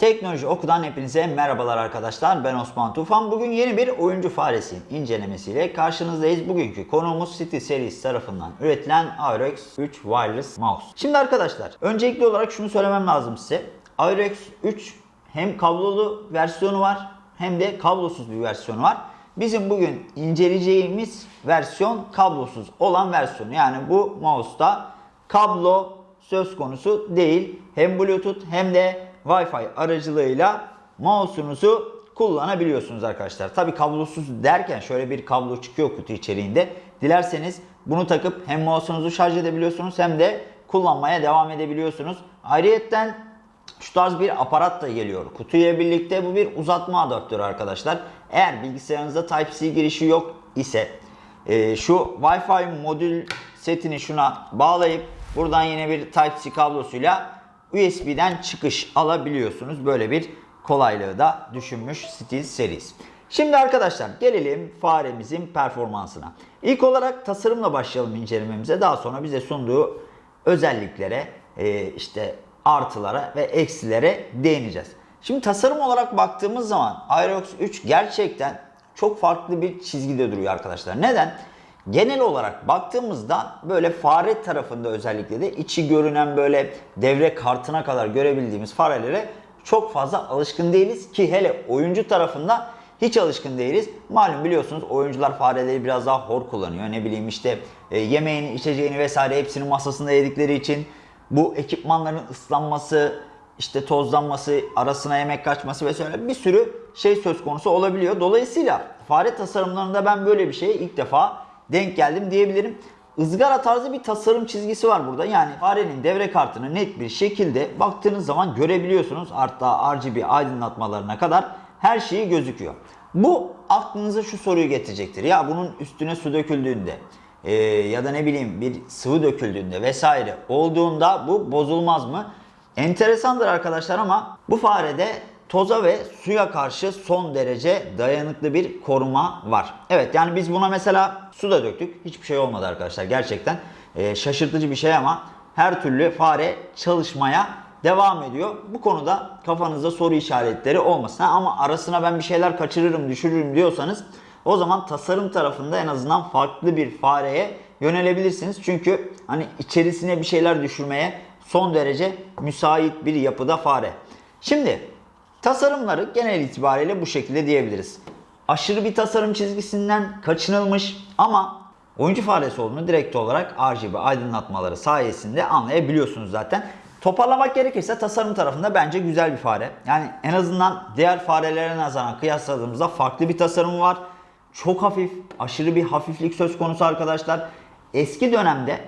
Teknoloji Oku'dan hepinize merhabalar arkadaşlar. Ben Osman Tufan. Bugün yeni bir oyuncu faresi incelemesiyle karşınızdayız. Bugünkü konuğumuz City Series tarafından üretilen Aerox 3 Wireless Mouse. Şimdi arkadaşlar öncelikli olarak şunu söylemem lazım size. Aerox 3 hem kablolu versiyonu var hem de kablosuz bir versiyonu var. Bizim bugün inceleyeceğimiz versiyon kablosuz olan versiyonu. Yani bu mouse'da kablo söz konusu değil. Hem Bluetooth hem de Wi-Fi aracılığıyla mouse'unuzu kullanabiliyorsunuz arkadaşlar. Tabi kablosuz derken şöyle bir kablo çıkıyor kutu içeriğinde. Dilerseniz bunu takıp hem mouse'unuzu şarj edebiliyorsunuz hem de kullanmaya devam edebiliyorsunuz. Ayrıyetten şu tarz bir aparat da geliyor. Kutuya birlikte bu bir uzatma adaptörü arkadaşlar. Eğer bilgisayarınızda Type-C girişi yok ise e, şu Wi-Fi modül setini şuna bağlayıp buradan yine bir Type-C kablosuyla USB'den çıkış alabiliyorsunuz. Böyle bir kolaylığı da düşünmüş Steel Series. Şimdi arkadaşlar gelelim faremizin performansına. İlk olarak tasarımla başlayalım incelememize. Daha sonra bize sunduğu özelliklere, e, işte artılara ve eksilere değineceğiz. Şimdi tasarım olarak baktığımız zaman Aerox 3 gerçekten çok farklı bir çizgide duruyor arkadaşlar. Neden? Genel olarak baktığımızda böyle fare tarafında özellikle de içi görünen böyle devre kartına kadar görebildiğimiz farelere çok fazla alışkın değiliz ki hele oyuncu tarafında hiç alışkın değiliz. Malum biliyorsunuz oyuncular fareleri biraz daha hor kullanıyor. Ne bileyim işte e, yemeğini, içeceğini vesaire hepsini masasında yedikleri için bu ekipmanların ıslanması, işte tozlanması, arasına yemek kaçması vesaire bir sürü şey söz konusu olabiliyor. Dolayısıyla fare tasarımlarında ben böyle bir şeye ilk defa denk geldim diyebilirim. Izgara tarzı bir tasarım çizgisi var burada. Yani farenin devre kartını net bir şekilde baktığınız zaman görebiliyorsunuz. Hatta RGB aydınlatmalarına kadar her şeyi gözüküyor. Bu aklınıza şu soruyu getirecektir. Ya bunun üstüne su döküldüğünde e, ya da ne bileyim bir sıvı döküldüğünde vesaire olduğunda bu bozulmaz mı? Enteresandır arkadaşlar ama bu farede toza ve suya karşı son derece dayanıklı bir koruma var. Evet yani biz buna mesela su da döktük. Hiçbir şey olmadı arkadaşlar gerçekten. E, şaşırtıcı bir şey ama her türlü fare çalışmaya devam ediyor. Bu konuda kafanızda soru işaretleri olmasın. Ama arasına ben bir şeyler kaçırırım, düşürürüm diyorsanız o zaman tasarım tarafında en azından farklı bir fareye yönelebilirsiniz. Çünkü hani içerisine bir şeyler düşürmeye son derece müsait bir yapıda fare. Şimdi tasarımları genel itibariyle bu şekilde diyebiliriz. Aşırı bir tasarım çizgisinden kaçınılmış ama oyuncu faresi olduğunu direkt olarak RGB aydınlatmaları sayesinde anlayabiliyorsunuz zaten. Toparlamak gerekirse tasarım tarafında bence güzel bir fare. Yani en azından diğer farelere nazaran kıyasladığımızda farklı bir tasarımı var. Çok hafif, aşırı bir hafiflik söz konusu arkadaşlar. Eski dönemde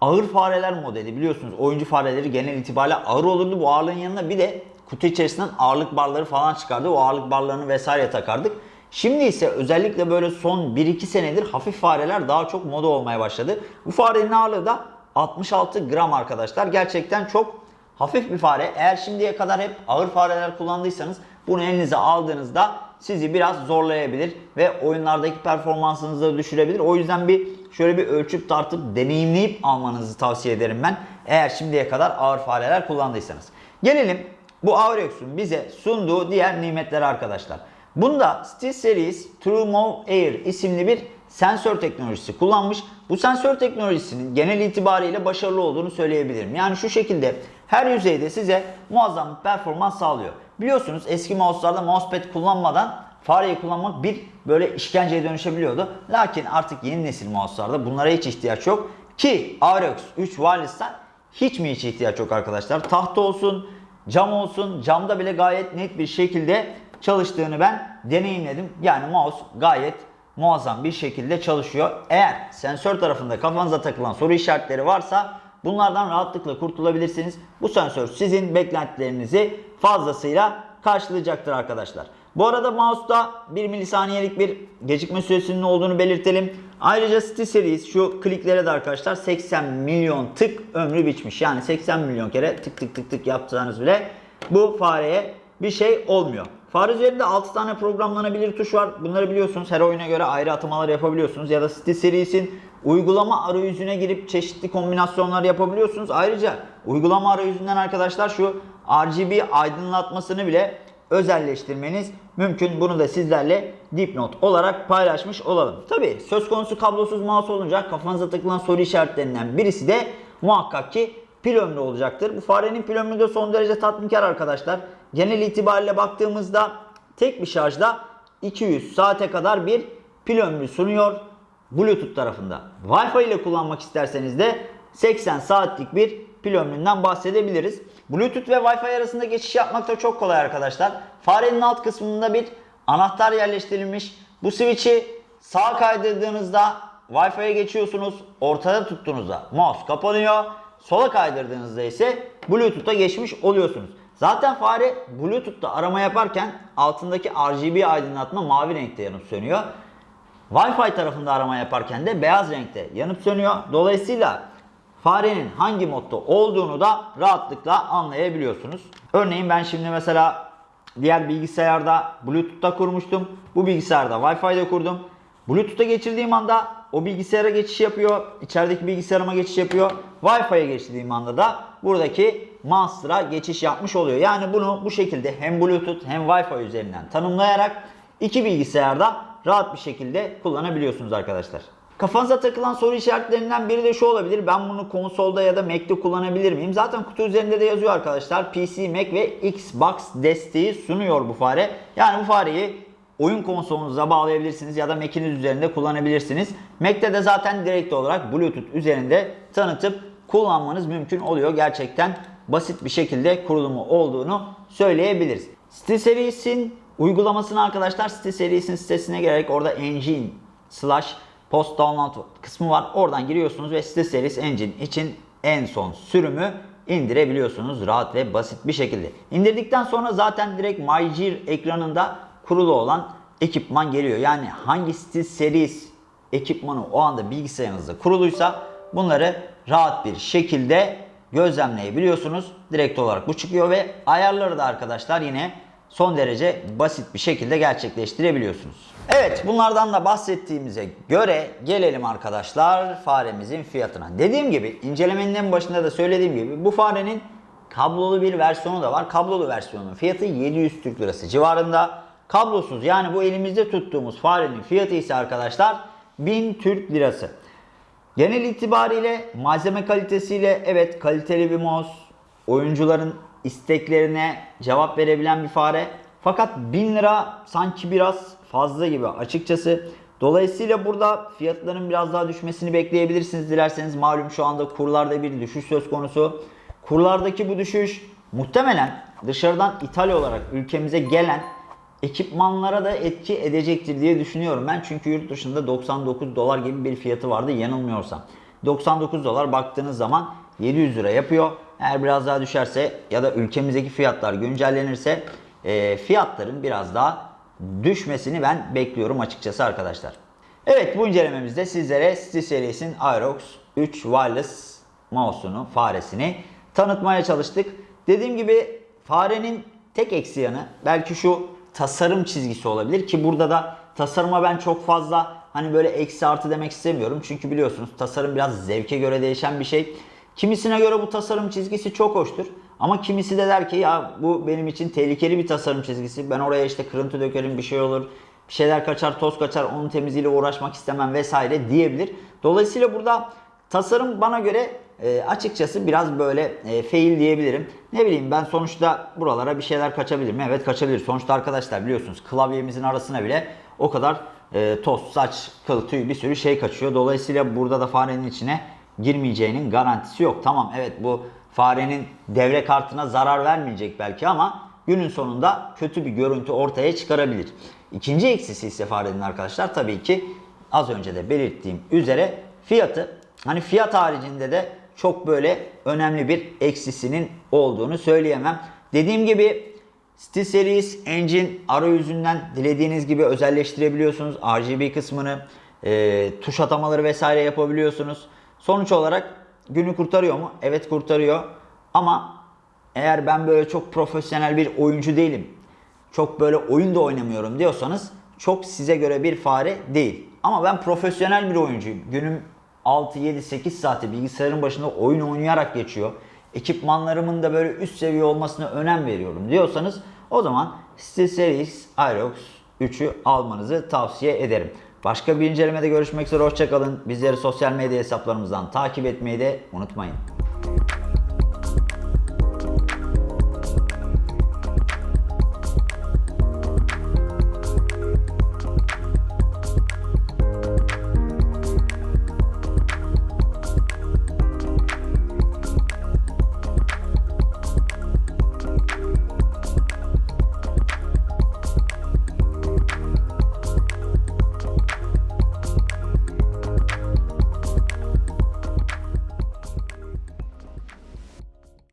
ağır fareler modeli biliyorsunuz oyuncu fareleri genel itibariyle ağır olurdu. Bu ağırlığın yanına bir de kutu içerisinden ağırlık barları falan çıkardı. O ağırlık barlarını vesaire takardık. Şimdi ise özellikle böyle son 1-2 senedir hafif fareler daha çok moda olmaya başladı. Bu farenin ağırlığı da 66 gram arkadaşlar. Gerçekten çok hafif bir fare. Eğer şimdiye kadar hep ağır fareler kullandıysanız bunu elinize aldığınızda sizi biraz zorlayabilir ve oyunlardaki performansınızı da düşürebilir. O yüzden bir şöyle bir ölçüp tartıp deneyimleyip almanızı tavsiye ederim ben. Eğer şimdiye kadar ağır fareler kullandıysanız. Gelelim bu Aurex'un bize sunduğu diğer nimetlere arkadaşlar. Bunda SteelSeries TrueMove Air isimli bir sensör teknolojisi kullanmış. Bu sensör teknolojisinin genel itibariyle başarılı olduğunu söyleyebilirim. Yani şu şekilde her yüzeyde size muazzam performans sağlıyor. Biliyorsunuz eski mouse'larda mousepad kullanmadan fareyi kullanmak bir böyle işkenceye dönüşebiliyordu. Lakin artık yeni nesil mouse'larda bunlara hiç ihtiyaç yok. Ki Aerox 3 Wireless'tan hiç mi hiç ihtiyaç yok arkadaşlar. Tahta olsun, cam olsun, camda bile gayet net bir şekilde çalıştığını ben deneyimledim. Yani mouse gayet muazzam bir şekilde çalışıyor. Eğer sensör tarafında kafanıza takılan soru işaretleri varsa bunlardan rahatlıkla kurtulabilirsiniz. Bu sensör sizin beklentilerinizi fazlasıyla karşılayacaktır arkadaşlar. Bu arada mouse'da 1 milisaniyelik bir gecikme süresinin olduğunu belirtelim. Ayrıca SteelSeries şu kliklere de arkadaşlar 80 milyon tık ömrü biçmiş. Yani 80 milyon kere tık tık tık tık yaptığınız bile bu fareye bir şey olmuyor. Fare üzerinde 6 tane programlanabilir tuş var. Bunları biliyorsunuz. Her oyuna göre ayrı atamalar yapabiliyorsunuz. Ya da SteelSeries'in uygulama arayüzüne girip çeşitli kombinasyonlar yapabiliyorsunuz. Ayrıca uygulama arayüzünden arkadaşlar şu RGB aydınlatmasını bile özelleştirmeniz mümkün. Bunu da sizlerle dipnot olarak paylaşmış olalım. Tabi söz konusu kablosuz mouse olunca kafanıza takılan soru işaretlerinden birisi de muhakkak ki pil ömrü olacaktır. Bu farenin pil ömrü de son derece tatminkar arkadaşlar. Genel itibariyle baktığımızda tek bir şarjda 200 saate kadar bir pil ömrü sunuyor. Bluetooth tarafında. Wi-Fi ile kullanmak isterseniz de 80 saatlik bir pil ömründen bahsedebiliriz. Bluetooth ve Wi-Fi arasında geçiş yapmak da çok kolay arkadaşlar. Farenin alt kısmında bir anahtar yerleştirilmiş. Bu switch'i sağa kaydırdığınızda Wi-Fi'ye geçiyorsunuz. Ortada tuttuğunuzda mouse kapanıyor. Sola kaydırdığınızda ise Bluetooth'a geçmiş oluyorsunuz. Zaten fare Bluetooth'ta arama yaparken altındaki RGB aydınlatma mavi renkte yanıp sönüyor. Wi-Fi tarafında arama yaparken de beyaz renkte yanıp sönüyor. Dolayısıyla farenin hangi modda olduğunu da rahatlıkla anlayabiliyorsunuz. Örneğin ben şimdi mesela diğer bilgisayarda Bluetooth'ta kurmuştum. Bu bilgisayarda Wi-Fi'de kurdum. Bluetooth'a geçirdiğim anda o bilgisayara geçiş yapıyor. İçerideki bilgisayarıma geçiş yapıyor. Wi-Fi'ye geçirdiğim anda da buradaki Monster'a geçiş yapmış oluyor. Yani bunu bu şekilde hem Bluetooth hem Wi-Fi üzerinden tanımlayarak iki bilgisayarda rahat bir şekilde kullanabiliyorsunuz arkadaşlar. Kafanıza takılan soru işaretlerinden biri de şu olabilir. Ben bunu konsolda ya da Mac'te kullanabilir miyim? Zaten kutu üzerinde de yazıyor arkadaşlar. PC, Mac ve Xbox desteği sunuyor bu fare. Yani bu fareyi oyun konsolunuza bağlayabilirsiniz ya da Mac'iniz üzerinde kullanabilirsiniz. Mac'te de zaten direkt olarak Bluetooth üzerinde tanıtıp kullanmanız mümkün oluyor. Gerçekten basit bir şekilde kurulumu olduğunu söyleyebiliriz. SteelSeries'in uygulamasını arkadaşlar SteelSeries'in sitesine girerek orada engine slash post download kısmı var. Oradan giriyorsunuz ve SteelSeries Engine için en son sürümü indirebiliyorsunuz rahat ve basit bir şekilde. İndirdikten sonra zaten direkt MyGear ekranında kurulu olan ekipman geliyor. Yani hangi SteelSeries ekipmanı o anda bilgisayarınızda kuruluysa bunları rahat bir şekilde gözlemleyebiliyorsunuz. Direkt olarak bu çıkıyor ve ayarları da arkadaşlar yine son derece basit bir şekilde gerçekleştirebiliyorsunuz. Evet bunlardan da bahsettiğimize göre gelelim arkadaşlar faremizin fiyatına. Dediğim gibi incelemenin en başında da söylediğim gibi bu farenin kablolu bir versiyonu da var. Kablolu versiyonun fiyatı 700 Türk Lirası civarında. Kablosuz yani bu elimizde tuttuğumuz farenin fiyatı ise arkadaşlar 1000 Türk Lirası. Genel itibariyle malzeme kalitesiyle evet kaliteli bir mouse, oyuncuların isteklerine cevap verebilen bir fare. Fakat 1000 lira sanki biraz fazla gibi açıkçası. Dolayısıyla burada fiyatların biraz daha düşmesini bekleyebilirsiniz dilerseniz. Malum şu anda kurlarda bir düşüş söz konusu. Kurlardaki bu düşüş muhtemelen dışarıdan ithal olarak ülkemize gelen ekipmanlara da etki edecektir diye düşünüyorum ben. Çünkü yurt dışında 99 dolar gibi bir fiyatı vardı yanılmıyorsam. 99 dolar baktığınız zaman 700 lira yapıyor. Eğer biraz daha düşerse ya da ülkemizdeki fiyatlar güncellenirse e, fiyatların biraz daha düşmesini ben bekliyorum açıkçası arkadaşlar. Evet bu incelememizde sizlere SteelSeries'in Aerox 3 Wireless mouse'unu, faresini tanıtmaya çalıştık. Dediğim gibi farenin tek eksi yanı belki şu tasarım çizgisi olabilir ki burada da tasarıma ben çok fazla hani böyle eksi artı demek istemiyorum. Çünkü biliyorsunuz tasarım biraz zevke göre değişen bir şey. Kimisine göre bu tasarım çizgisi çok hoştur. Ama kimisi de der ki ya bu benim için tehlikeli bir tasarım çizgisi. Ben oraya işte kırıntı dökerim bir şey olur. Bir şeyler kaçar, toz kaçar, onun temizliğiyle uğraşmak istemem vesaire diyebilir. Dolayısıyla burada tasarım bana göre e, açıkçası biraz böyle e, fail diyebilirim. Ne bileyim ben sonuçta buralara bir şeyler kaçabilir mi? Evet kaçabilir. Sonuçta arkadaşlar biliyorsunuz klavyemizin arasına bile o kadar e, toz, saç, kıl, tüy bir sürü şey kaçıyor. Dolayısıyla burada da farenin içine girmeyeceğinin garantisi yok. Tamam evet bu farenin devre kartına zarar vermeyecek belki ama günün sonunda kötü bir görüntü ortaya çıkarabilir. İkinci eksisi ise farenin arkadaşlar tabii ki az önce de belirttiğim üzere fiyatı. Hani fiyat haricinde de çok böyle önemli bir eksisinin olduğunu söyleyemem. Dediğim gibi SteelSeries Engine arayüzünden dilediğiniz gibi özelleştirebiliyorsunuz. RGB kısmını, e, tuş atamaları vesaire yapabiliyorsunuz. Sonuç olarak günü kurtarıyor mu? Evet kurtarıyor. Ama eğer ben böyle çok profesyonel bir oyuncu değilim. çok böyle oyun da oynamıyorum diyorsanız çok size göre bir fare değil. Ama ben profesyonel bir oyuncuyum. Günüm 6, 7, 8 saati bilgisayarın başında oyun oynayarak geçiyor. Ekipmanlarımın da böyle üst seviye olmasına önem veriyorum diyorsanız o zaman SteelSeries Aerox 3'ü almanızı tavsiye ederim. Başka bir incelemede görüşmek üzere hoşçakalın. Bizleri sosyal medya hesaplarımızdan takip etmeyi de unutmayın.